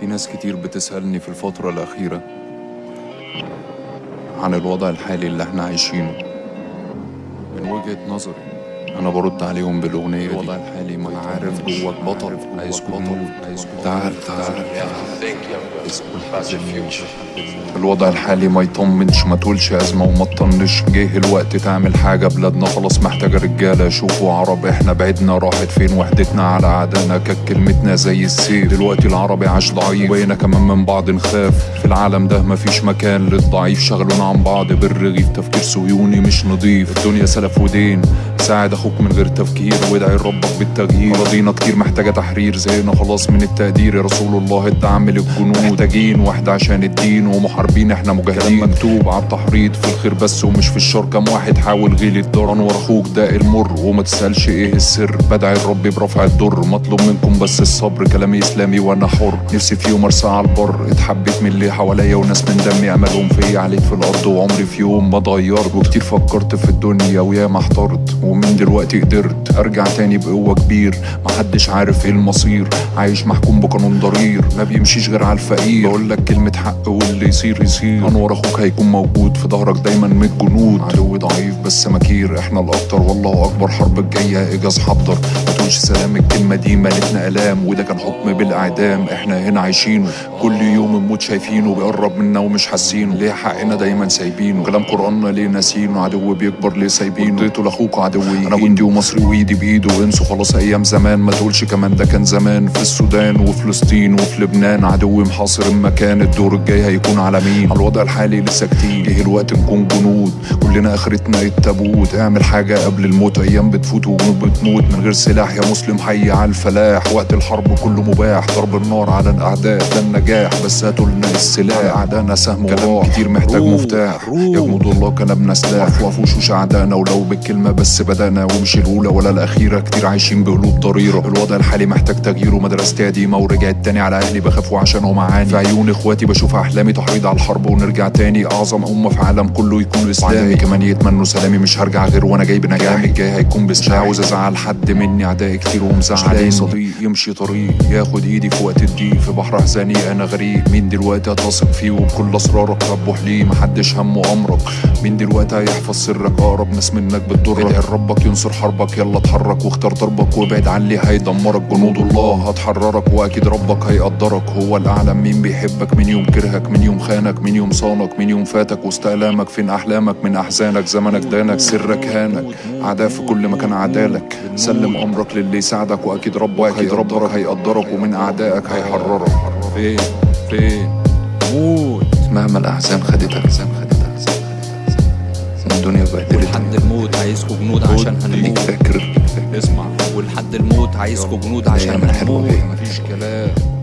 في ناس كتير بتسألني في الفترة الأخيرة عن الوضع الحالي اللي إحنا عايشينه. من وجهة نظري أنا برد عليهم بالأغنية دي. الوضع الحالي ما عارف جواك بطل عايز بطل عايز تعال تعال الوضع الحالي ما يطمنش. ما تقولش أزمة وما تطنش. جه الوقت تعمل حاجة بلادنا. خلاص محتاجة رجالة. شوفوا عرب. إحنا بعدنا راحت فين؟ وحدتنا على عدانا كانت كلمتنا زي السيف. دلوقتي العربي عاش ضعيف. وهنا كمان من بعض نخاف. في العالم ده مفيش مكان للضعيف. شغلونا عن بعض. بالرغيف. تفكير صهيوني مش نضيف الدنيا سلف ودين. ساعد أخوك من غير تفكير وادعي ربك بالتغيير. اراضينا كتير محتاجة تحرير زينا خلاص من التقدير. يا رسول الله الدعم للجنود محتاجين واحد عشان الدين ومحاربين إحنا مجاهدين. مكتوب. على التحريض في الخير بس ومش في الشر. كم واحد حاول غيل الدار. انور أخوك ده المر وما تسألش إيه السر. بدعي الرب برفع الضر مطلوب منكم بس الصبر. كلامي إسلامي وأنا حر. نفسي في يوم أرسى على البر. اتحبيت من اللي حواليا وناس من دمي املهم فيا. عليك في الأرض وعمري في يوم ما اتغيرت وكتير فكرت في الدنيا وياما احترت. ومن دلوقتي قدرت أرجع تاني بقوة كبير. محدش عارف إيه المصير. عايش محكوم بقانون ضرير. ما بيمشيش غير على الفقير. بقول لك كلمة حق واللي يصير يصير. انور أخوك هيكون موجود. في ظهرك دايما من الجنود عدو ضعيف بس مكير. إحنا الأكتر والله أكبر. حرب الجاية اجاز حضر. ما تقولش سلام. الكلمة دي مالتنا ألام. وده كان حكم بالإعدام. إحنا هنا عايشينه كل يوم الموت شايفينه. بيقرب منا ومش حاسينه. ليه حقنا دايما سايبينه؟ كلام قرآننا ليه ناسينه؟ عدو بيكبر ليه سايبينه؟ اديته لأخوك عدوي أنا جندي ومصري وإيدي بايده انسوا خلاص أيام زمان. ما تقولش كمان ده كان زمان. في السودان وفلسطين وفي لبنان عدو محاصر المكان الدور الجاي هيكون على مين؟ على الوضع الحالي لسه كتير. جه الوقت نكون جنود؟ كلنا آخرتنا التابوت. اعمل حاجة قبل الموت. أيام بتفوت وجنود بتموت. من غير سلاح يا مسلم حي على الفلاح. وقت الحرب كله مباح. ضرب النار على الأعداء. ده النجاح. بس هاتوا لنا السلاح. أعدائنا سهم كلام كتير محتاج مفتاح. يا جنود الله كلامنا سلاح. وقفوا وشوش اعدائنا ولو بالكلمة بس بدانا ومش الأولى ولا الأخيرة. كتير عايشين بقلوب ضريرة. الوضع الحالي محتاج تغيير ومدرستي قديمه ورجعت تاني على أهلي بخافوا عشانهم عاني في عيون إخواتي بشوف أحلامي تحريض على الحرب ونرجع تاني. أعظم أمة في عالم كله يكون اسلامي كمان يتمنوا سلامي. مش هرجع غير وأنا جاي بنجاحي. الجاي هيكون بس مش عاوز أزعل حد مني. اعدائي كتير ومزعلين صديق. يمشي طريق. ياخد إيدي في وقت الضيق. في بحر أحزاني أنا غريق مين دلوقتي هتثق فيه؟ وبكل أسرارك ربح ليه محدش همه أمرك. مين دلوقتي هيحفظ سرك؟ أقرب ناس منك بتضرك. ربك ينصر حربك. يلا اتحرك واختار ضربك وابعد عن اللي هيدمرك. جنود الله هتحررك وأكيد ربك هيقدرك. هو الأعلم مين بيحبك من يوم كرهك من يوم خانك من يوم صانك من يوم فاتك. واستألامك فين أحلامك؟ من أحزانك زمنك دانك سرك هانك. اعداء في كل مكان عدالك. سلم أمرك للي يساعدك وأكيد ربك أكيد ربك هيقدرك ومن أعدائك هيحررك. فين؟ فين؟ موت. مهما الاحزان خدتك الأحزان خدتك. الدنيا بهدلتك لحد الموت عايزكوا جنود عشان هنموت. فاكر اسمع. ولحد الموت عايزكوا جنود عشان هنموت. مفيش كلام.